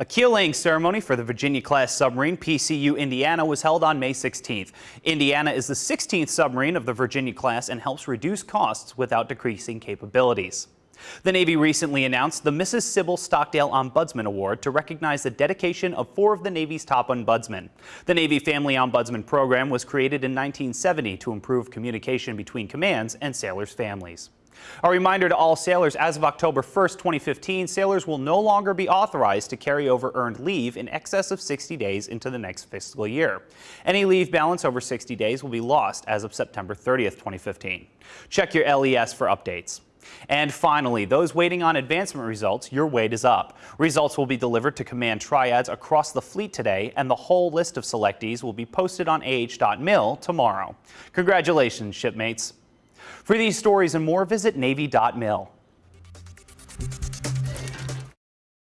A keel laying ceremony for the Virginia-class submarine PCU Indiana was held on May 16th. Indiana is the 16th submarine of the Virginia-class and helps reduce costs without decreasing capabilities. The Navy recently announced the Mrs. Sybil Stockdale Ombudsman Award to recognize the dedication of four of the Navy's top ombudsmen. The Navy Family Ombudsman Program was created in 1970 to improve communication between commands and sailors' families. A reminder to all sailors, as of October 1st, 2015, sailors will no longer be authorized to carry over earned leave in excess of 60 days into the next fiscal year. Any leave balance over 60 days will be lost as of September 30th, 2015. Check your LES for updates. And finally, those waiting on advancement results, your wait is up. Results will be delivered to command triads across the fleet today, and the whole list of selectees will be posted on ah.mil tomorrow. Congratulations, shipmates. For these stories and more, visit Navy.mil.